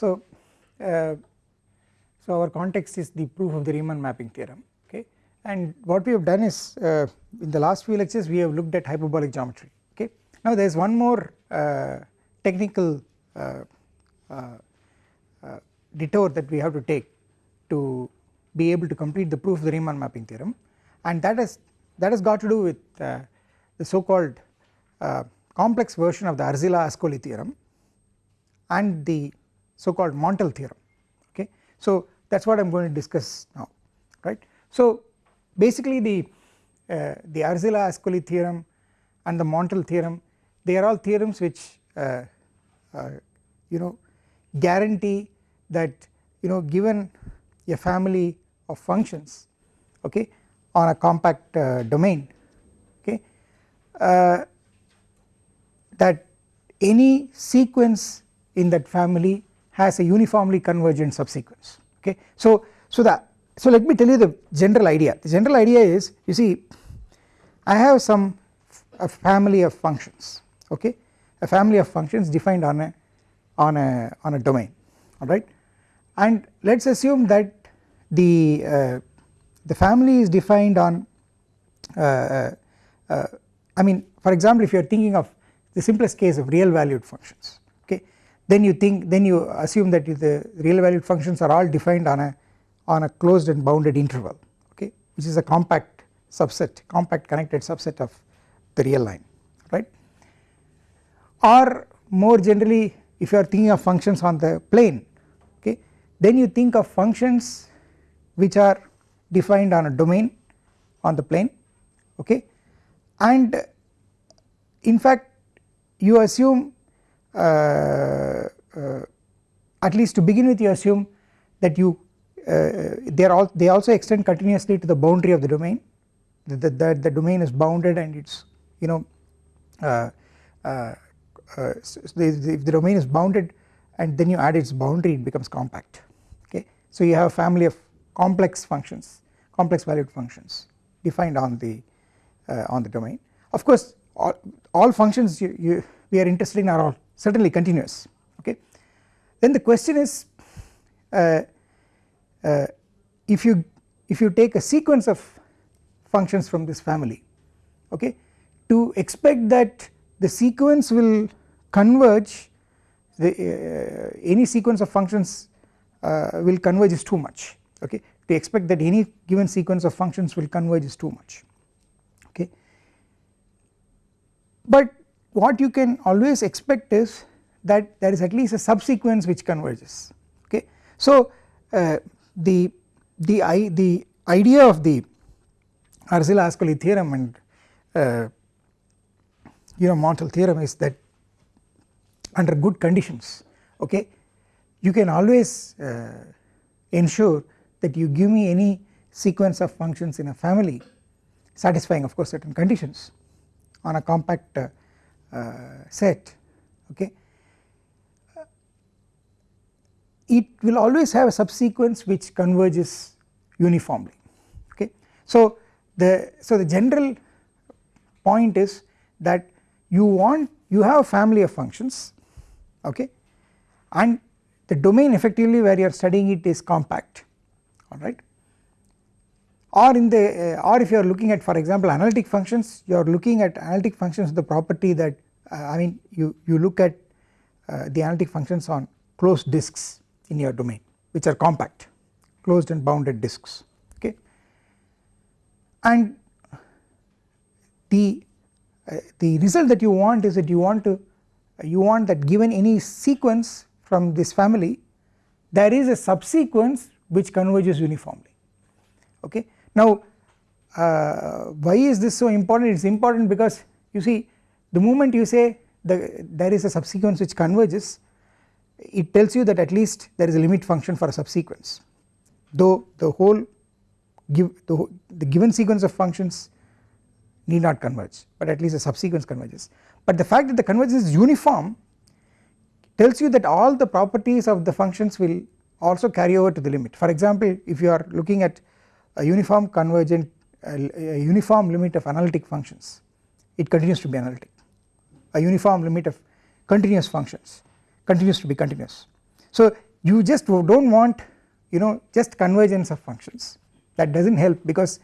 so uh, so our context is the proof of the Riemann mapping theorem okay and what we have done is uh, in the last few lectures we have looked at hyperbolic geometry okay. Now there is one more uh, technical uh, uh, uh, detour that we have to take to be able to complete the proof of the Riemann mapping theorem and that has that has got to do with the so called complex version of the Arzela-Ascoli theorem and the so called Montel theorem okay. So that is what I am going to discuss now right. So basically the uh, the Arzela-Ascoli theorem and the Montel theorem they are all theorems which uh, uh, you know guarantee that you know given a family of functions okay on a compact uh, domain okay uh, that any sequence in that family has a uniformly convergent subsequence. Okay. So, so the so let me tell you the general idea. The general idea is you see I have some a family of functions. Okay? A family of functions defined on a on a on a domain. Alright? And let us assume that the uh, the family is defined on uh, uh, uh I mean for example if you are thinking of the simplest case of real valued functions then you think then you assume that the real valued functions are all defined on a on a closed and bounded interval okay which is a compact subset compact connected subset of the real line right? Or more generally if you are thinking of functions on the plane okay then you think of functions which are defined on a domain on the plane okay? And in fact you assume at least to begin with you assume that you uh, they are all they also extend continuously to the boundary of the domain. The, the, the domain is bounded and it is you know uh, uh, uh, if the domain is bounded and then you add its boundary it becomes compact. Okay. So you have a family of complex functions complex valued functions defined on the on the domain. Of course all, all functions you, you we are interested in are all certainly continuous okay. Then the question is uh, uh, if you if you take a sequence of functions from this family okay to expect that the sequence will converge the uh, any sequence of functions uh, will converge is too much okay to expect that any given sequence of functions will converge is too much okay but what you can always expect is that there is at least a subsequence which converges okay. So uh, the the I, the idea of the Arzela-Ascoli theorem and uh, you know Montel theorem is that under good conditions okay you can always uh, ensure that you give me any sequence of functions in a family satisfying of course certain conditions on a compact uh, Uh, set okay? Uh, it will always have a subsequence which converges uniformly okay. So the so the general point is that you want you have a family of functions okay? And the domain effectively where you are studying it is compact alright or in the uh, or if you are looking at for example analytic functions you are looking at analytic functions the property that uh, I mean you you look at uh, the analytic functions on closed disks in your domain which are compact closed and bounded disks okay? And the uh, the result that you want is that you want to you want that given any sequence from this family there is a subsequence which converges uniformly okay now uh, why is this so important? It is important because you see the moment you say the, there is a subsequence which converges it tells you that at least there is a limit function for a subsequence. Though the whole give the, the given sequence of functions need not converge but at least a subsequence converges. But the fact that the convergence is uniform tells you that all the properties of the functions will also carry over to the limit. For example if you are looking at a uniform convergent a uniform limit of analytic functions. It continues to be analytic. A uniform limit of continuous functions continues to be continuous. So you just do not want you know just convergence of functions. That does not help because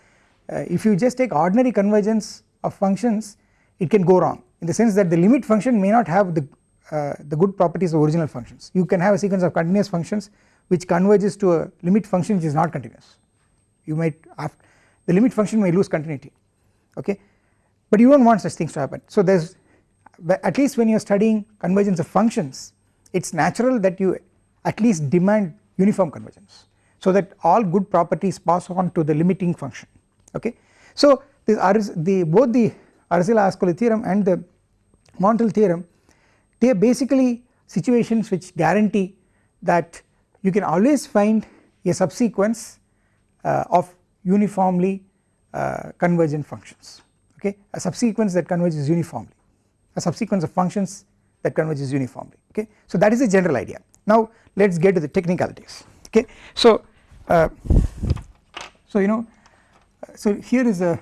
uh, if you just take ordinary convergence of functions it can go wrong in the sense that the limit function may not have the uh, the good properties of original functions. You can have a sequence of continuous functions which converges to a limit function which is not continuous you might the limit function may lose continuity okay but you do not want such things to happen so there is at least when you are studying convergence of functions it is natural that you at least demand uniform convergence so that all good properties pass on to the limiting function okay. So this the both the Arzela-Ascoli theorem and the Montel theorem they are basically situations which guarantee that you can always find a subsequence of uniformly uh, convergent functions okay? A subsequence that converges uniformly. A subsequence of functions that converges uniformly okay? So that is the general idea. Now let us get to the technicalities okay? So uh, so you know so here is a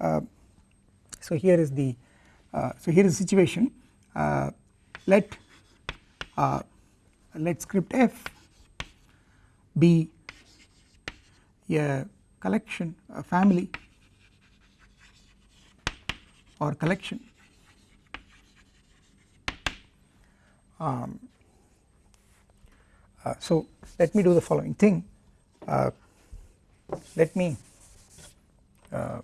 uh, so here is the uh, so here is the situation. Uh, let uh, let script f be a collection a family or collection. Um, uh, so let me do the following thing. Uh, let me uh,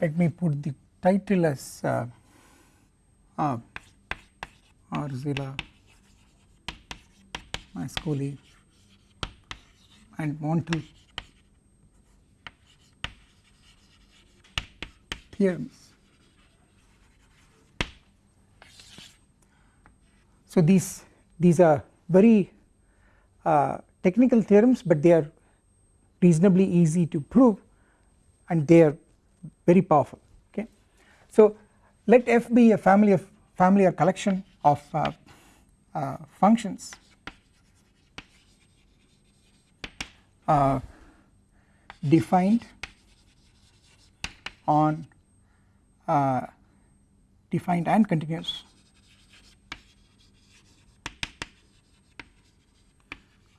let me put the title as uh, uh, Arzela Ascoli and Montel theorems. So these these are very uh, technical theorems but they are reasonably easy to prove and they are very powerful okay. So let f be a family of family or collection of uh, uh, functions uh, defined on uh, defined and continuous.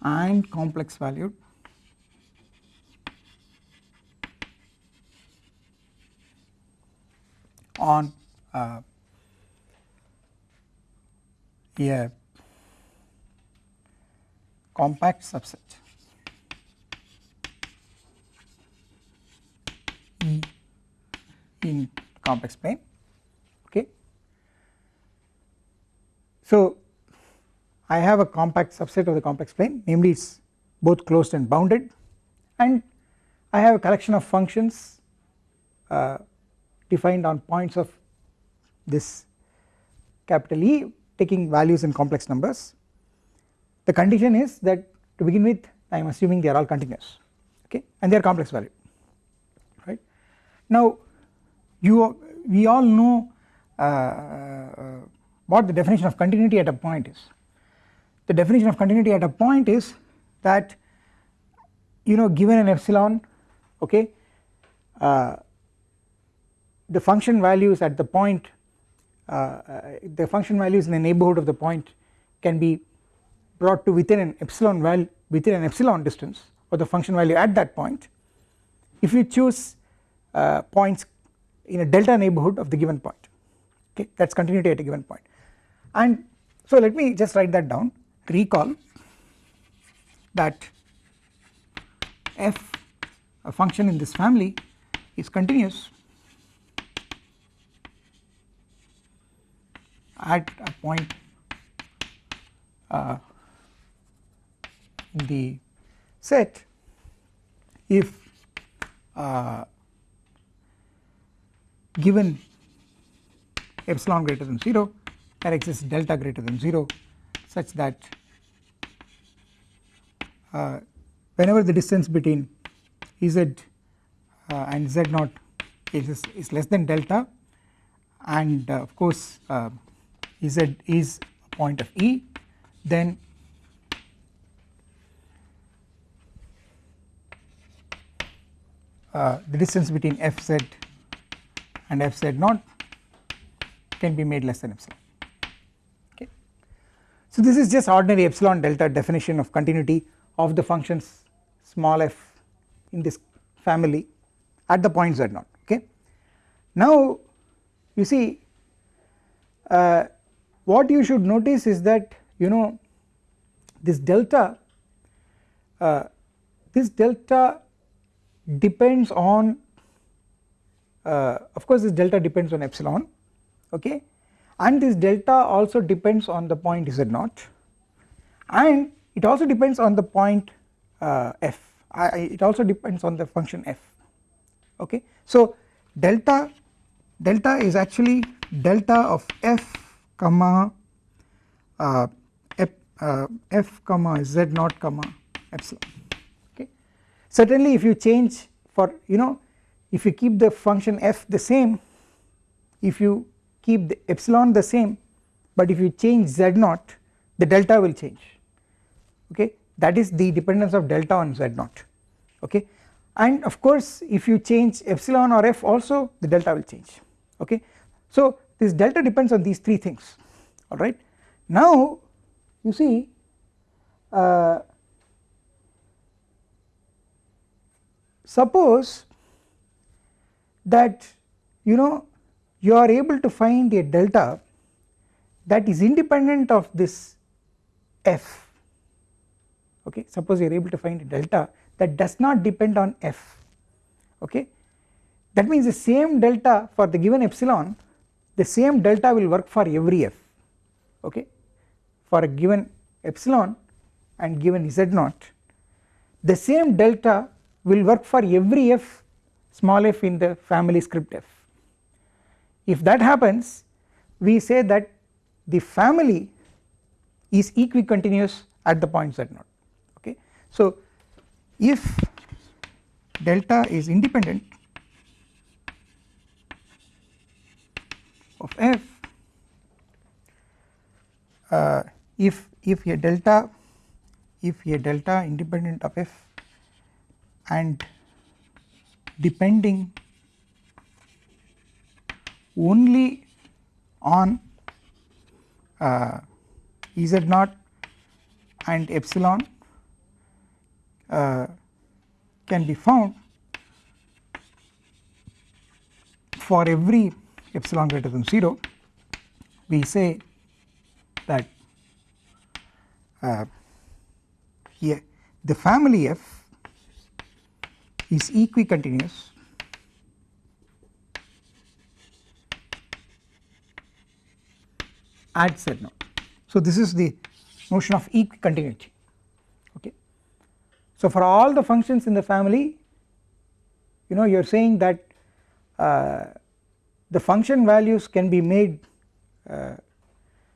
And complex valued on uh, a compact subset in complex plane okay. So I have a compact subset of the complex plane namely it is both closed and bounded and I have a collection of functions uh, defined on points of this capital E taking values in complex numbers. The condition is that to begin with I am assuming they are all continuous okay and they are complex right. Now you we all know uh, uh, what the definition of continuity at a point is. The definition of continuity at a point is that you know given an epsilon okay uh, the function values at the point uh, uh, the function values in the neighborhood of the point can be brought to within an epsilon value within an epsilon distance or the function value at that point if you choose uh, points in a delta neighborhood of the given point. Okay that is continuity at a given point. And so let me just write that down. Recall that f a function in this family is continuous at a point uh, in the set if uh, given epsilon greater than 0 there exists delta greater than 0 such that uh, whenever the distance between z uh, and z naught is, is less than delta and uh, of course uh, z is a point of E then uh, the distance between fz and fz naught can be made less than epsilon okay. So this is just ordinary epsilon delta definition of continuity of the functions small f in this family at the point z naught okay. Now you see uh, what you should notice is that you know this delta uh, this delta depends on uh, of course this delta depends on epsilon okay? And this delta also depends on the point z naught. And it also depends on the point uh, f. I, it also depends on the function f okay? So delta delta is actually delta of f comma uh, f, uh, f comma z naught comma epsilon okay? Certainly if you change for you know if you keep the function f the same if you keep the epsilon the same but if you change z naught the delta will change. Okay? That is the dependence of delta on z naught. Okay? And of course if you change epsilon or f also the delta will change. Okay. So this delta depends on these three things. Alright? Now you see uh, suppose that you know you are able to find a delta that is independent of this f. Okay suppose you are able to find a delta that does not depend on f. Okay that means the same delta for the given epsilon the same delta will work for every f. Okay for a given epsilon and given z naught the same delta will work for every f small f in the family script f if that happens we say that the family is equicontinuous at the point z naught okay. So if delta is independent of f uh, if if a delta if a delta independent of f and depending only on uh, z naught and epsilon uh, can be found for every epsilon greater than 0 we say that uh, the family f is equicontinuous at z naught. So this is the notion of equicontinuity okay. So for all the functions in the family you know you are saying that uh, the function values can be made uh,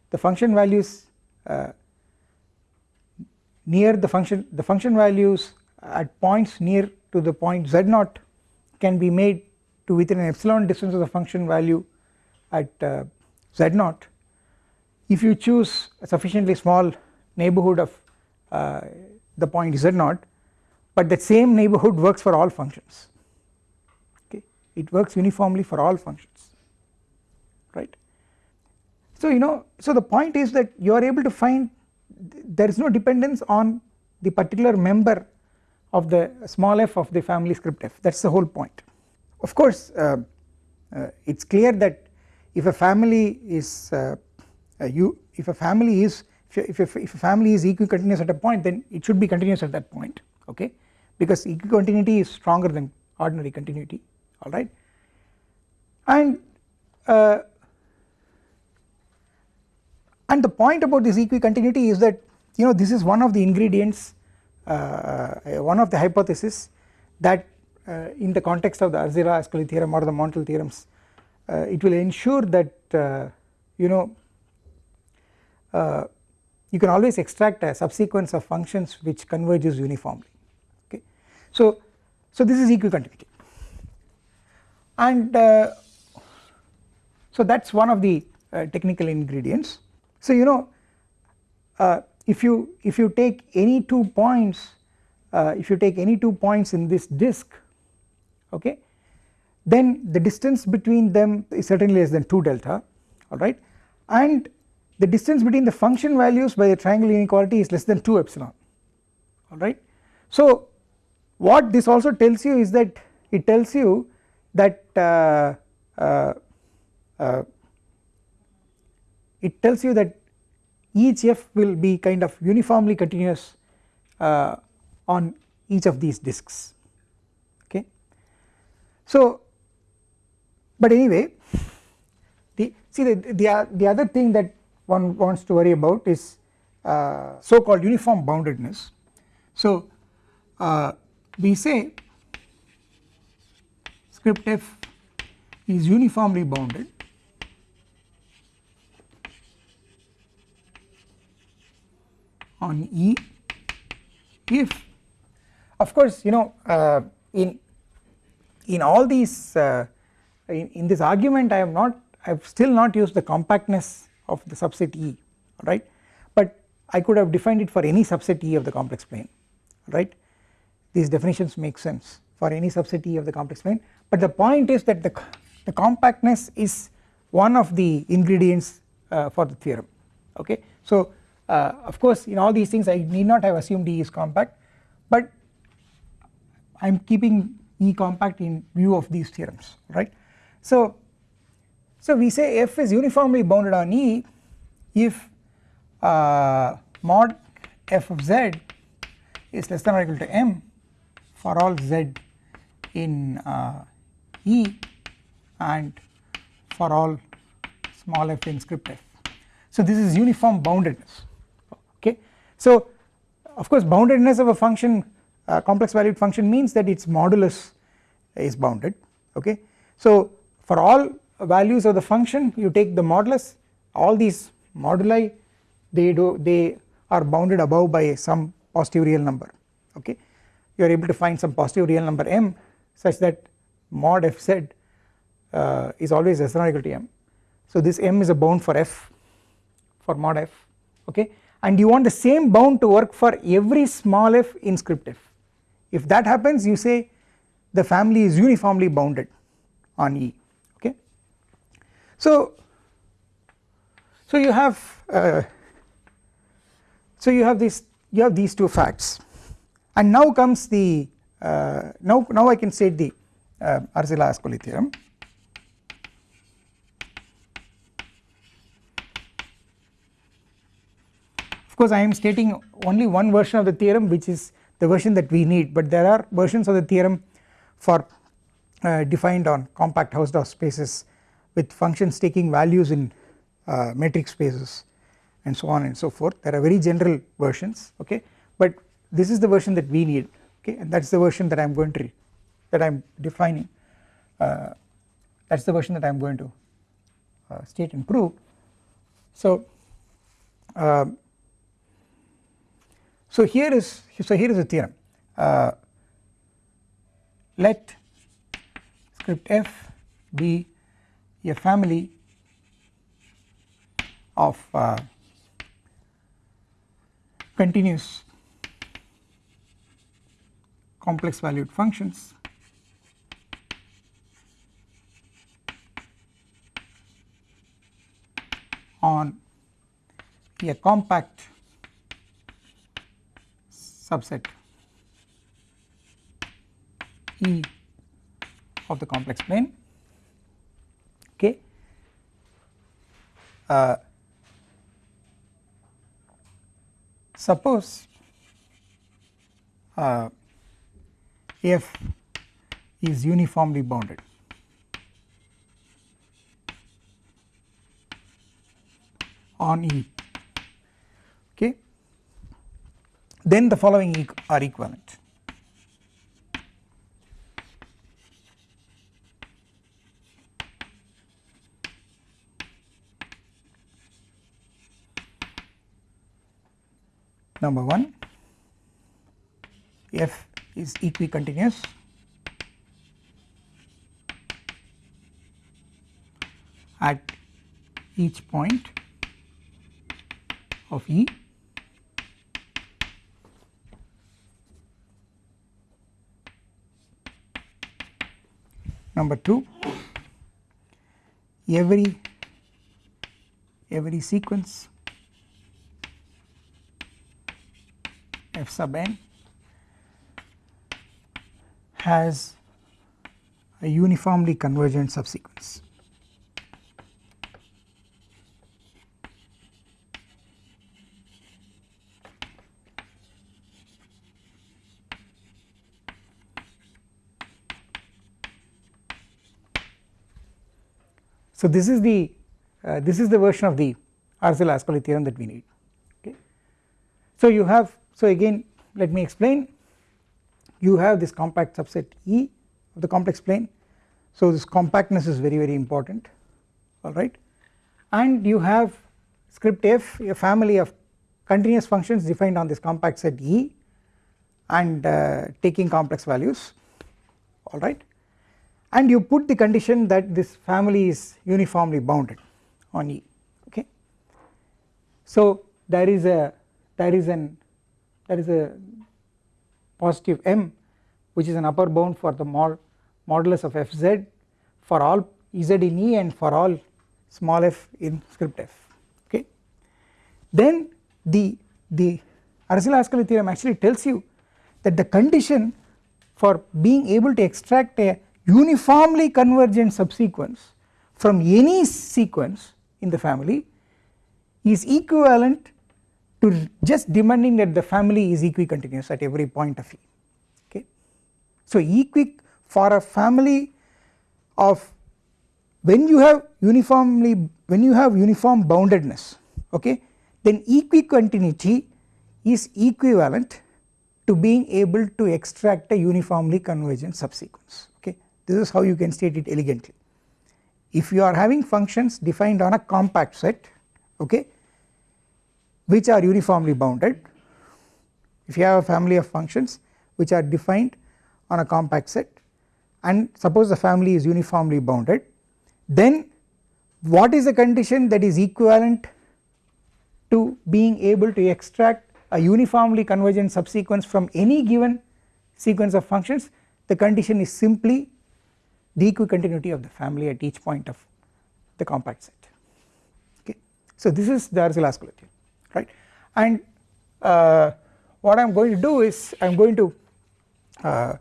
the function values uh, near the function the function values at points near to the point z naught can be made to within an epsilon distance of the function value at uh, z naught if you choose a sufficiently small neighborhood of uh, the point z naught but that same neighborhood works for all functions okay it works uniformly for all functions right. So you know so the point is that you are able to find there is no dependence on the particular member of the small f of the family script f. That is the whole point. Of course uh, uh, it is clear that if a family is uh, uh, you if a family is if, if, if a family is equicontinuous at a point then it should be continuous at that point okay? Because equicontinuity is stronger than ordinary continuity alright and uh, and the point about this equicontinuity is that you know this is one of the ingredients one of the hypothesis that uh, in the context of the Arzelà-Ascoli theorem or the Montel theorems uh, it will ensure that you know uh, you can always extract a subsequence of functions which converges uniformly okay. So, so this is equicontinuity and uh, So that is one of the uh, technical ingredients. So you know uh, if you if you take any two points uh, if you take any two points in this disk okay then the distance between them is certainly less than 2 delta alright and the distance between the function values by the triangle inequality is less than 2 epsilon alright. So what this also tells you is that it tells you that uh, uh, uh, it tells you that each f will be kind of uniformly continuous uh, on each of these disks okay. So but anyway the see the, the, the other thing that one wants to worry about is uh, so called uniform boundedness. So uh, we say script f is uniformly bounded on E. If of course you know uh, in in all these uh, in, in, this argument I have not I have still not used the compactness of the subset E right? But I could have defined it for any subset E of the complex plane right? These definitions make sense for any subset E of the complex plane. But the point is that the, the compactness is one of the ingredients uh, for the theorem okay. So uh, of course in all these things I need not have assumed E is compact but I am keeping E compact in view of these theorems right. So, so we say f is uniformly bounded on E if uh, mod f of z is less than or equal to m for all z in uh, E and for all small f in script f. So this is uniform boundedness. So of course boundedness of a function uh, complex valued function means that its modulus is bounded okay. So for all values of the function you take the modulus all these moduli they do they are bounded above by some positive real number okay? You are able to find some positive real number m such that mod fz uh, is always less than or equal to m. So this m is a bound for f for mod f okay and you want the same bound to work for every small f in script f. If that happens you say the family is uniformly bounded on E okay. So, so you have uh, so you have this you have these two facts. And now comes the uh, now now I can state the uh, Arzela-Ascoli theorem of course I am stating only one version of the theorem which is the version that we need but there are versions of the theorem for uh, defined on compact Hausdorff spaces with functions taking values in uh, metric spaces and so on and so forth. There are very general versions okay? But this is the version that we need okay? And that is the version that I am going to that I am defining uh, that is the version that I am going to uh, state and prove. So um, so here is so here is a theorem. Uh, let script f be a family of uh, continuous complex valued functions. On a compact subset E of the complex plane. Okay uh, suppose uh, f is uniformly bounded. On E then the following are equivalent. Number 1 f is equicontinuous at each point of E number 2 every every sequence f sub n has a uniformly convergent subsequence. So this is the uh, this is the version of the Arzelà-Ascoli theorem that we need okay. So you have so again let me explain. You have this compact subset E of the complex plane. So this compactness is very very important alright and you have script f a family of continuous functions defined on this compact set E and uh, taking complex values alright and you put the condition that this family is uniformly bounded on E okay. So there is a there is an there is a positive m which is an upper bound for the mod modulus of fz for all z in E and for all small f in script f okay. Then the the Arzelà-Ascoli theorem actually tells you that the condition for being able to extract a uniformly convergent subsequence from any sequence in the family is equivalent to just demanding that the family is equicontinuous at every point of E okay. So equi for a family of when you have uniformly when you have uniform boundedness okay then equicontinuity is equivalent to being able to extract a uniformly convergent subsequence this is how you can state it elegantly. If you are having functions defined on a compact set okay which are uniformly bounded if you have a family of functions which are defined on a compact set and suppose the family is uniformly bounded then what is the condition that is equivalent to being able to extract a uniformly convergent subsequence from any given sequence of functions? The condition is simply the equicontinuity of the family at each point of the compact set. Okay. So this is the Arzelà-Ascoli right? And uh, what I am going to do is I am going to uh,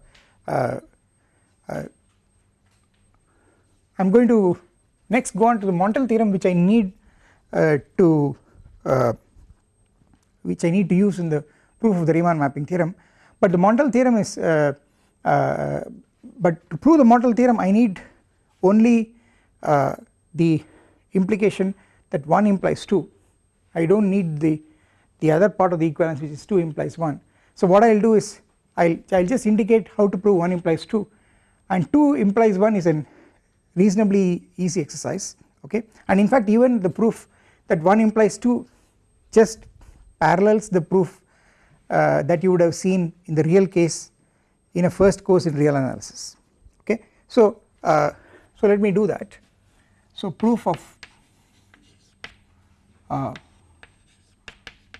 uh, uh I am going to next go on to the Montel theorem which I need uh, to uh, which I need to use in the proof of the Riemann mapping theorem. But the Montel theorem is but to prove the Montel theorem I need only the implication that 1 implies 2 I do not need the, the other part of the equivalence which is 2 implies 1. So what I will do is I will just indicate how to prove 1 implies 2 and 2 implies 1 is a reasonably easy exercise okay? And in fact even the proof that 1 implies 2 just parallels the proof uh, that you would have seen in the real case in a first course in real analysis okay. So, uh, so let me do that so proof of uh,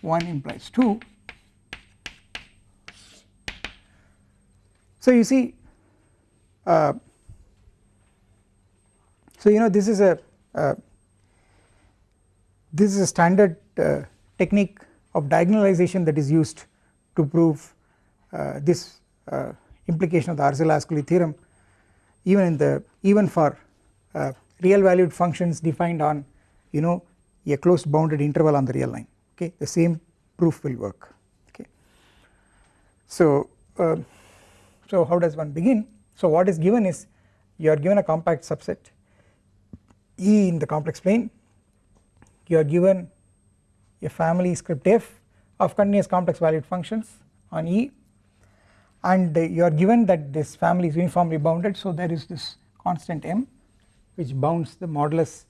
1 implies 2. So you see uh, so you know this is a uh, this is a standard uh, technique of diagonalization that is used to prove uh, this implication of the Arzelà-Ascoli theorem even in the even for uh, real valued functions defined on you know a closed bounded interval on the real line. Okay the same proof will work. Okay. So, uh, so how does one begin? So what is given is you are given a compact subset E in the complex plane. You are given a family script f of continuous complex valued functions on E and you are given that this family is uniformly bounded so there is this constant m which bounds the modulus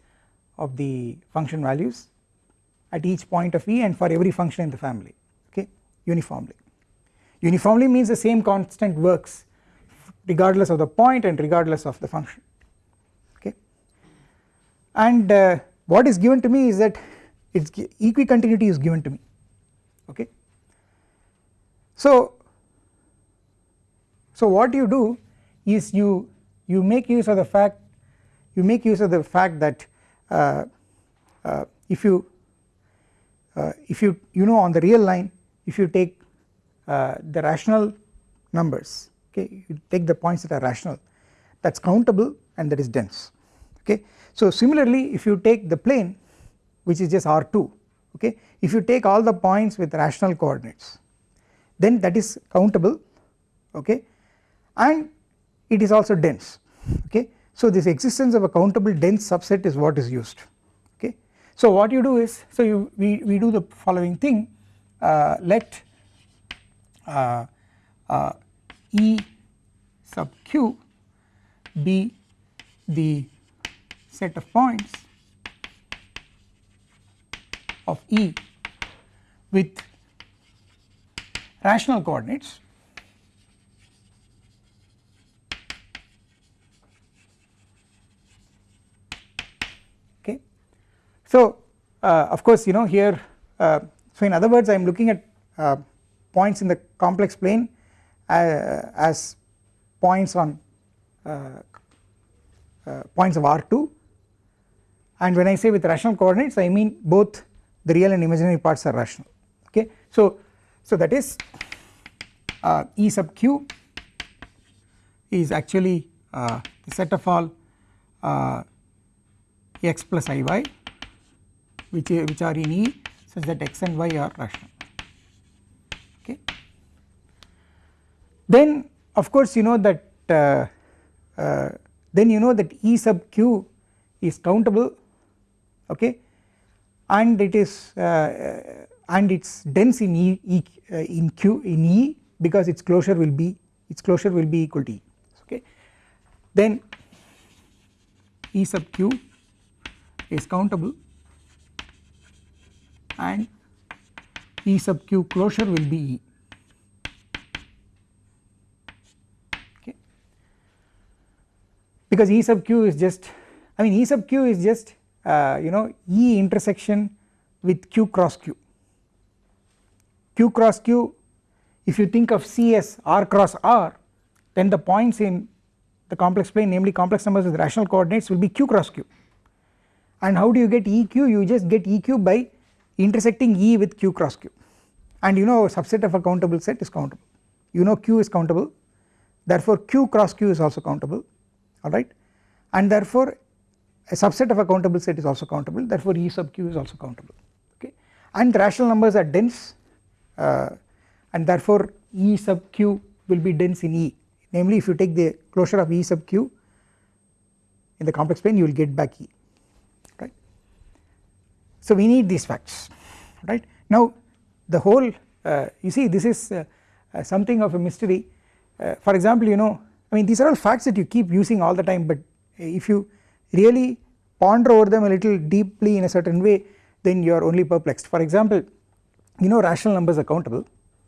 of the function values at each point of E and for every function in the family okay uniformly. Uniformly means the same constant works regardless of the point and regardless of the function okay. and uh, what is given to me is that its equicontinuity is given to me okay. So, so what you do is you you make use of the fact you make use of the fact that uh, uh, if you uh, if you you know on the real line if you take uh, the rational numbers okay you take the points that are rational that is countable and that is dense okay. So similarly if you take the plane which is just R2 okay if you take all the points with rational coordinates then that is countable okay and it is also dense okay. So this existence of a countable dense subset is what is used okay. So what you do is so you we, we do the following thing uh, let uh, uh, E sub q be the set of points of E with rational coordinates So uh, of course you know here uh, so in other words I am looking at uh, points in the complex plane as points on points of R2 and when I say with rational coordinates I mean both the real and imaginary parts are rational. Okay. So, so that is uh, E sub q is actually uh, the set of all uh, x plus iy which, which are in E such that x and y are rational okay. Then of course you know that uh, uh, then you know that E sub q is countable okay and it is uh, uh, and it is dense in E, e uh, in Q in E because its closure will be its closure will be equal to E okay. Then E sub q is countable and E sub q closure will be E. Okay. Because E sub q is just I mean E sub q is just uh, you know E intersection with Q cross Q. Q cross Q if you think of C as R cross R then the points in the complex plane namely complex numbers with rational coordinates will be Q cross Q. And how do you get EQ you just get EQ by intersecting E with Q cross Q. And you know a subset of a countable set is countable. You know Q is countable. Therefore Q cross Q is also countable. Alright and therefore a subset of a countable set is also countable. Therefore E sub q is also countable. Okay? And rational numbers are dense uh, and therefore E sub q will be dense in E. Namely if you take the closure of E sub q in the complex plane you will get back E. So we need these facts right? Now the whole uh, you see this is uh, uh something of a mystery. Uh, for example you know I mean these are all facts that you keep using all the time but if you really ponder over them a little deeply in a certain way then you are only perplexed. For example you know rational numbers are countable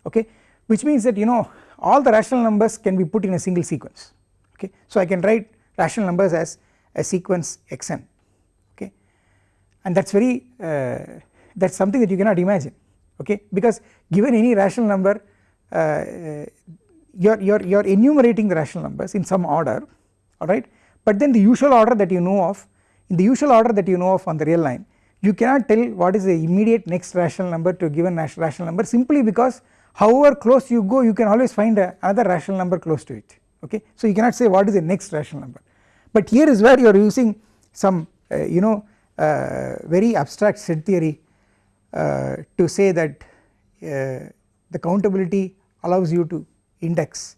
okay? Which means that you know all the rational numbers can be put in a single sequence okay? So I can write rational numbers as a sequence xn and that is very uh, that is something that you cannot imagine okay? Because given any rational number uh, you are you are you are enumerating the rational numbers in some order alright but then the usual order that you know of in the usual order that you know of on the real line you cannot tell what is the immediate next rational number to a given rational number simply because however close you go you can always find a, another rational number close to it okay. So you cannot say what is the next rational number. But here is where you are using some uh, you know uh, very abstract set theory uh, to say that uh, the countability allows you to index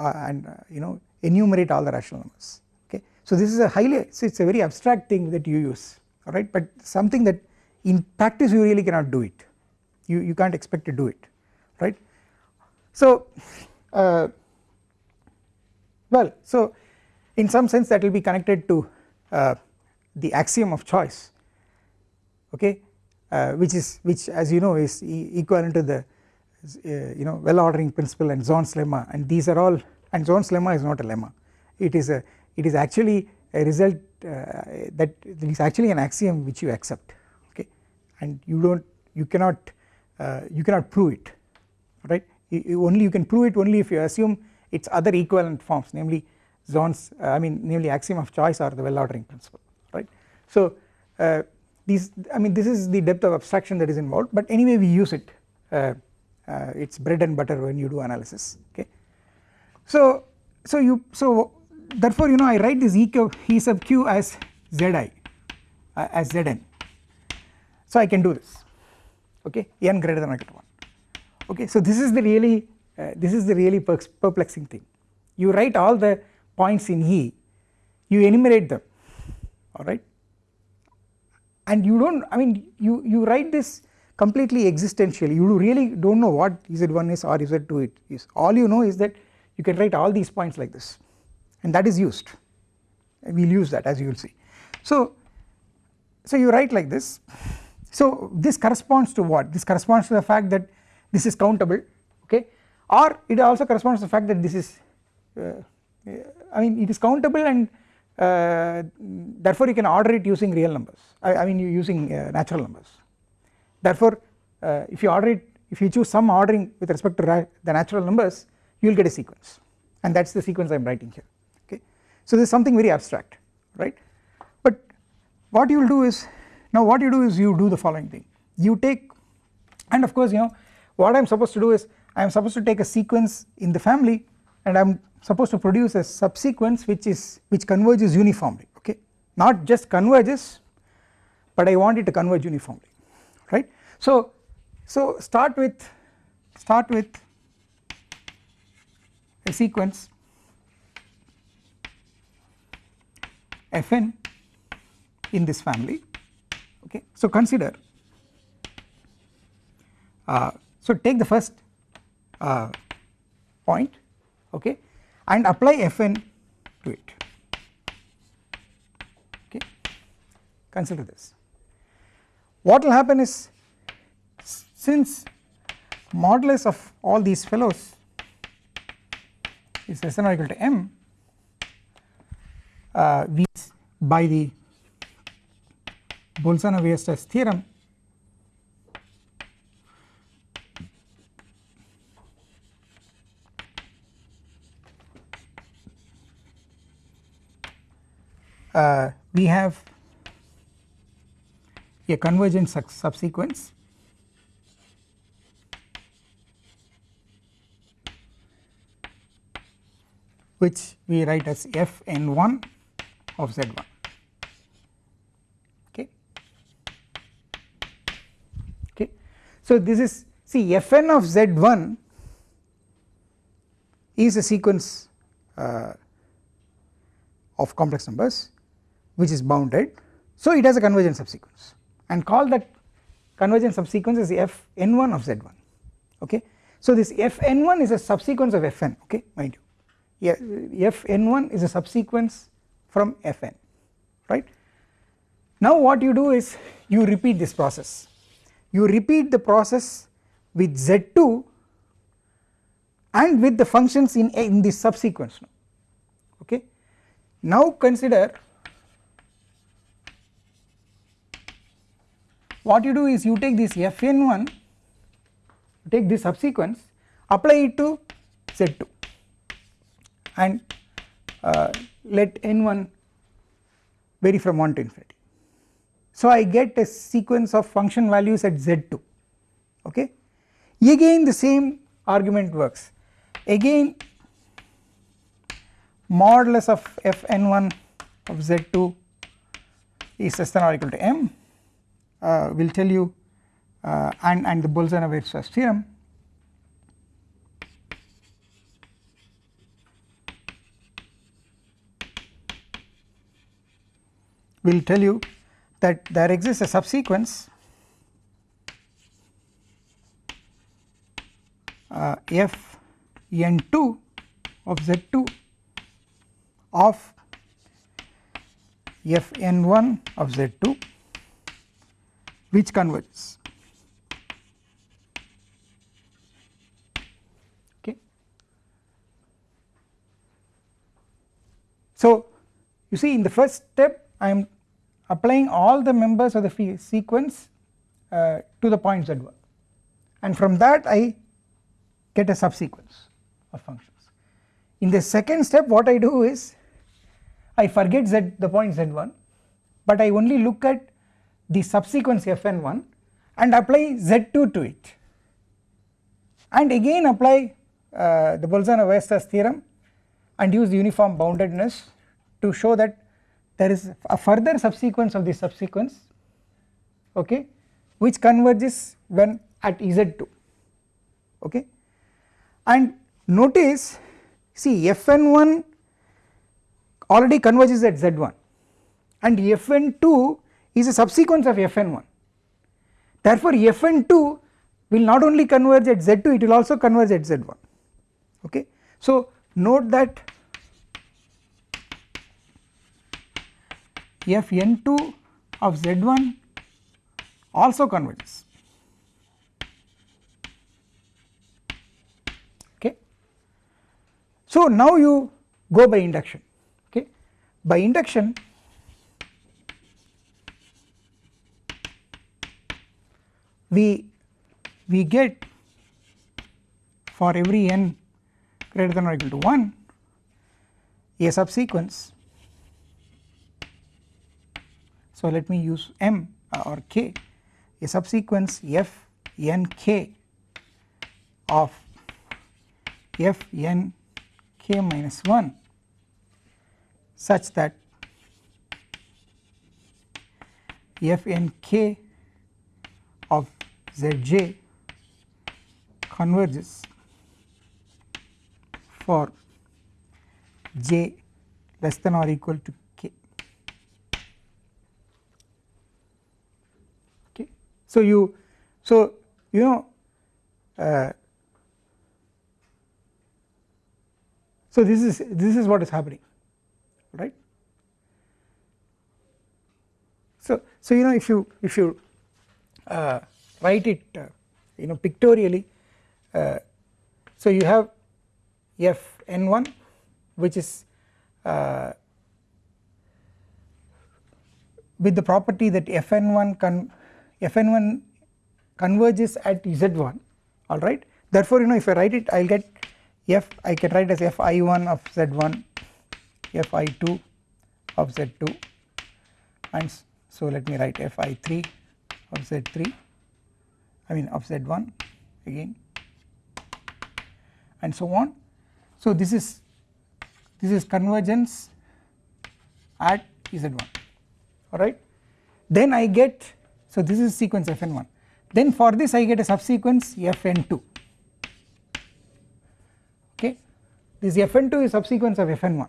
uh, and uh, you know enumerate all the rational numbers okay. So this is a highly so it is a very abstract thing that you use alright but something that in practice you really cannot do it you, you can't expect to do it right. So uh, well so in some sense that will be connected to uh, the axiom of choice okay uh, which is which as you know is e equivalent to the uh, you know well ordering principle and Zorn's lemma. And these are all and Zorn's lemma is not a lemma. It is a it is actually a result uh, that is actually an axiom which you accept okay. And you do not you cannot uh, you cannot prove it right? You, you only you can prove it only if you assume its other equivalent forms namely Zorn's uh, I mean namely axiom of choice or the well ordering principle. So uh, these I mean this is the depth of abstraction that is involved but anyway we use it uh, uh it is bread and butter when you do analysis okay. So so you so therefore you know I write this e, e sub q as zi uh, as zn. So I can do this okay? N greater than or equal to 1 okay? So this is the really uh, this is the really perplexing thing. You write all the points in E you enumerate them alright and you do not I mean you, you write this completely existentially. You really do not know what Z1 is or Z2 it is. All you know is that you can write all these points like this. And that is used. We will use that as you will see. So, so you write like this. So this corresponds to what? This corresponds to the fact that this is countable okay? Or it also corresponds to the fact that this is uh, I mean it is countable and uh, therefore you can order it using real numbers. I, I mean you using uh, natural numbers. Therefore uh, if you order it if you choose some ordering with respect to the natural numbers you will get a sequence. And that is the sequence I am writing here. Okay. So this is something very abstract right? But what you will do is now what you do is you do the following thing. You take and of course you know what I am supposed to do is I am supposed to take a sequence in the family and I am supposed to produce a subsequence which is which converges uniformly okay not just converges but I want it to converge uniformly right. So, so start with start with a sequence fn in this family okay. So consider uh, so take the first uh, point okay and apply Fn to it okay consider this. What will happen is since modulus of all these fellows is less than or equal to m uh, by the Bolzano-Weierstrass theorem uh, we have a convergent subsequence. Which we write as f n 1 of z 1 okay. Okay. So this is see f n of z 1 is a sequence uh, of complex numbers which is bounded. So it has a convergent subsequence. And call that convergent subsequence is f n1 of z1 okay. So this f n1 is a subsequence of fn. Okay? Mind you. F n1 is a subsequence from fn. Right. Now what you do is you repeat this process. You repeat the process with z2 and with the functions in, in this subsequence. Okay. Now consider what you do is you take this fn1 take this subsequence apply it to z2 and uh, let n1 vary from 1 to infinity. So I get a sequence of function values at z2 okay? Again the same argument works. Again modulus of fn1 of z2 is less than or equal to m will tell you uh, and, and the Bolzano-Weierstrass theorem. Will tell you that there exists a subsequence uh, f n2 of z2 of f n1 of z2 which converges okay. So you see in the first step I am applying all the members of the sequence uh, to the point z1 and from that I get a subsequence of functions. In the second step what I do is I forget z the point z1 but I only look at the subsequence fn1 and apply z2 to it. And again apply uh, the Bolzano-Weierstrass theorem and use uniform boundedness to show that there is a further subsequence of the subsequence okay which converges when at z2 okay. And notice see fn1 already converges at z1 and fn2 is a subsequence of fn1 therefore fn2 will not only converge at z2 it will also converge at z1 okay. So note that fn2 of z1 also converges. Okay. So now you go by induction. Okay? By induction we we get for every n greater than or equal to 1 a subsequence. So let me use m uh, or k a subsequence f n k of f n k minus 1 such that f n k of z j converges for j less than or equal to k. Okay so you so you know uh, so this is this is what is happening right? So so you know if you if you uh, write it uh, you know pictorially. Uh, so you have f n1 which is uh, with the property that fn1 con fn1 converges at z1 alright therefore you know if I write it I will get f I can write as fi1 of z1 fi2 of z2 and so let me write fi3 of z3 I mean of z1 again and so on. So this is this is convergence at Z1 alright. Then I get so this is sequence Fn1 then for this I get a subsequence Fn2 okay? This Fn2 is subsequence of Fn1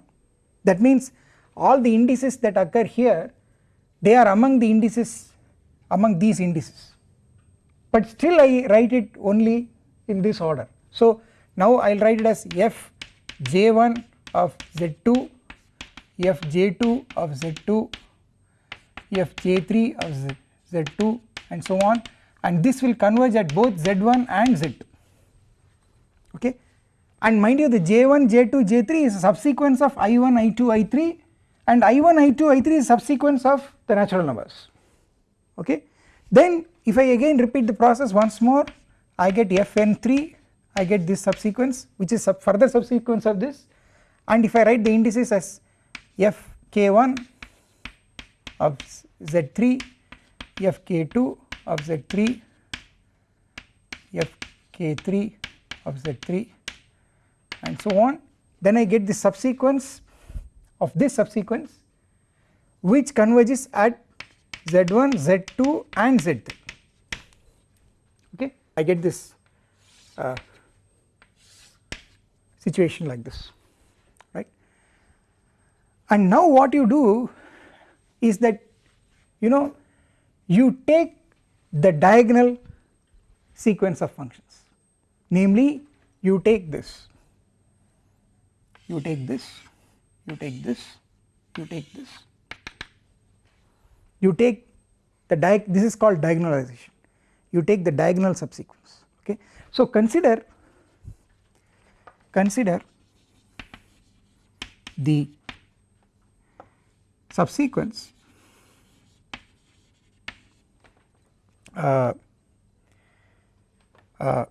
that means all the indices that occur here they are among the indices among these indices but still I write it only in this order. So now I will write it as f j1 of z2 f j2 of z2 f j3 of z, z2 and so on. And this will converge at both z1 and z2 okay? And mind you the j1 j2 j3 is a subsequence of i1 i2 i3 and i1 i2 i3 is a subsequence of the natural numbers. Okay? Then if I again repeat the process once more I get fn3 I get this subsequence which is sub further subsequence of this. And if I write the indices as fk1 of z3 fk2 of z3 fk3 of z3 and so on. Then I get the subsequence of this subsequence which converges at z1 z2 and z3 okay I get this uh, situation like this right? And now what you do is that you know you take the diagonal sequence of functions. Namely you take this you take this you take this you take this. You take the diag this is called diagonalization you take the diagonal subsequence okay. So consider consider the subsequence uh, uh,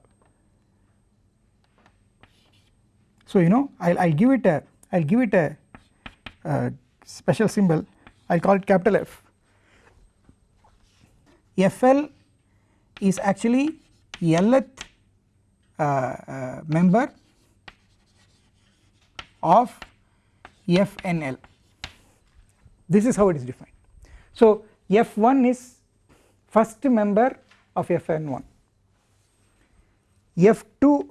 so you know I'll, I'll give it a I'll give it a special symbol I'll call it capital F FL is actually Lth uh, uh, member of FNL this is how it is defined. So F1 is first member of Fn1 F2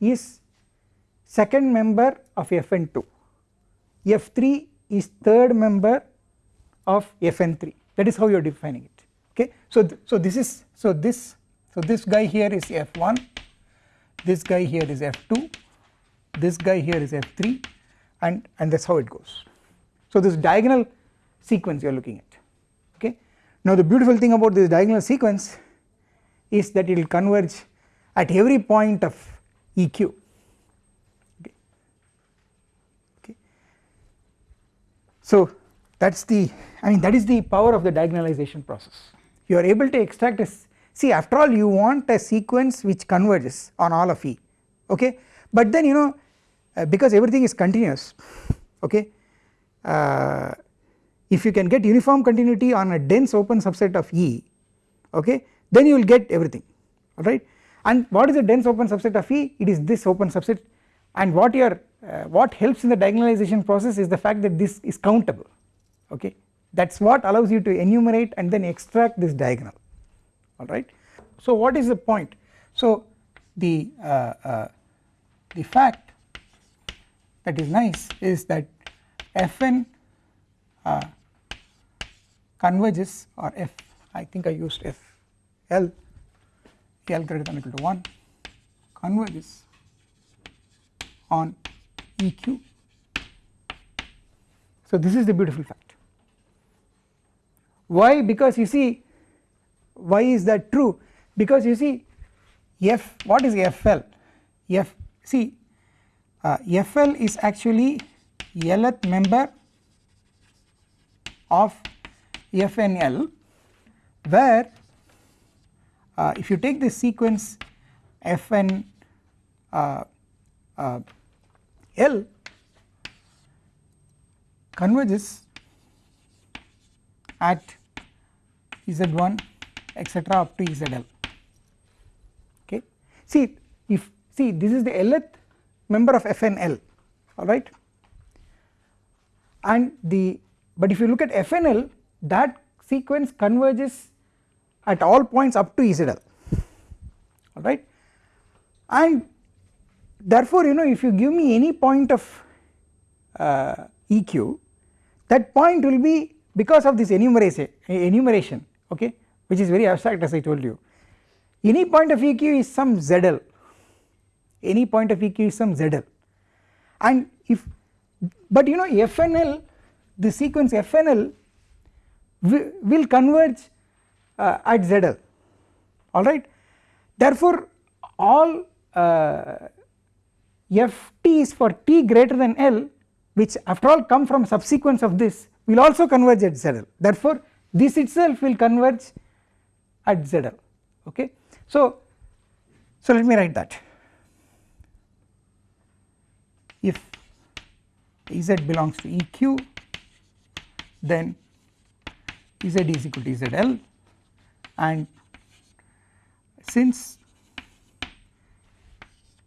is second member of Fn2 F3 is third member of Fn3 that is how you are defining it okay? So th so this is so this so this guy here is F1 this guy here is F2 this guy here is F3 and and that's how it goes. So this diagonal sequence you are looking at. Okay? Now the beautiful thing about this diagonal sequence is that it will converge at every point of EQ okay. okay. So that is the I mean that is the power of the diagonalization process you are able to extract a see after all you want a sequence which converges on all of E okay? But then you know uh, because everything is continuous okay uh, if you can get uniform continuity on a dense open subset of E okay then you will get everything alright? And what is a dense open subset of E? It is this open subset. And what you are uh, what helps in the diagonalization process is the fact that this is countable okay that is what allows you to enumerate and then extract this diagonal alright. So what is the point so the uh, uh, the fact that is nice is that Fn uh, converges or F I think I used F L L greater than equal to 1 converges on EQ. So this is the beautiful fact. Why? Because you see why is that true? Because you see F what is FL? F see uh, FL is actually Lth member of FNL where uh, if you take this sequence fn uh, uh, L converges at Z1 etc up to ZL okay. See if see this is the Lth member of FNL alright and the but if you look at FNL that sequence converges at all points up to EZL alright and therefore you know if you give me any point of uh, EQ that point will be because of this enumeration enumeration okay which is very abstract as I told you. Any point of EQ is some ZL any point of EQ is some ZL and if but you know FNL the sequence FNL will converge uh, at ZL alright. Therefore all uh, is for t greater than L which after all come from subsequence of this will also converge at ZL therefore this itself will converge at ZL okay. So, so let me write that. If Ez belongs to EQ then Ez is equal to ZL and since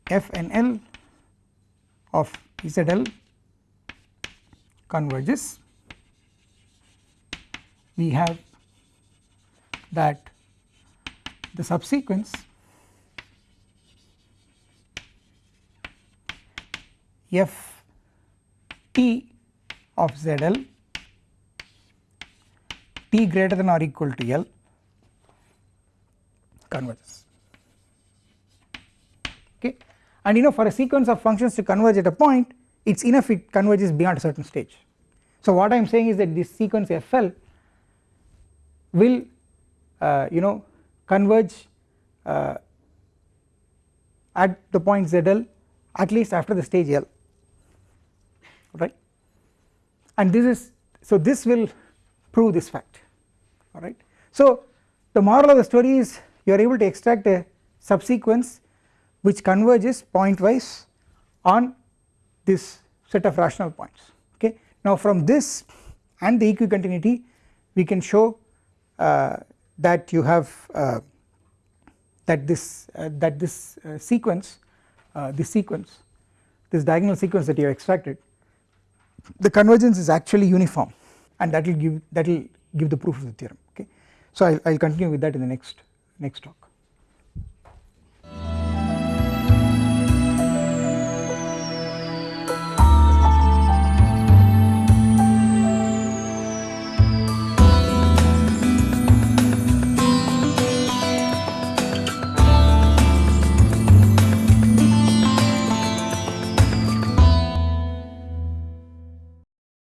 f and L of ZL converges we have that the subsequence f t of ZL t greater than or equal to L converges okay and you know for a sequence of functions to converge at a point it is enough it converges beyond a certain stage. So what I am saying is that this sequence FL will uh, you know converge uh, at the point ZL at least after the stage L right and this is so this will prove this fact alright. So the moral of the story is you are able to extract a subsequence which converges pointwise on this set of rational points okay. Now from this and the equicontinuity we can show that you have uh, that this uh, that this uh, sequence uh, this sequence this diagonal sequence that you have extracted the convergence is actually uniform and that will give that will give the proof of the theorem okay. So I will continue with that in the next next talk.